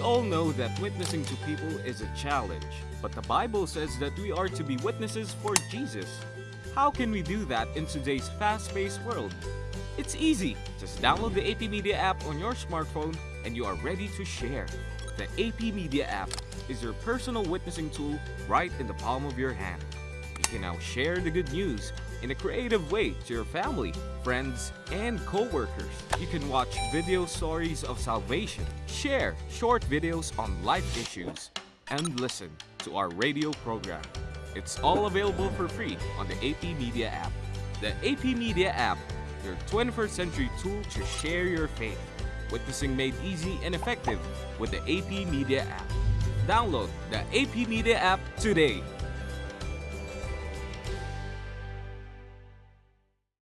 We all know that witnessing to people is a challenge, but the Bible says that we are to be witnesses for Jesus. How can we do that in today's fast-paced world? It's easy. Just download the AP Media app on your smartphone and you are ready to share. The AP Media app is your personal witnessing tool right in the palm of your hand. You can now share the good news in a creative way to your family, friends, and co-workers. You can watch video stories of salvation, share short videos on life issues, and listen to our radio program. It's all available for free on the AP Media app. The AP Media app, your 21st century tool to share your faith. Witnessing made easy and effective with the AP Media app. Download the AP Media app today.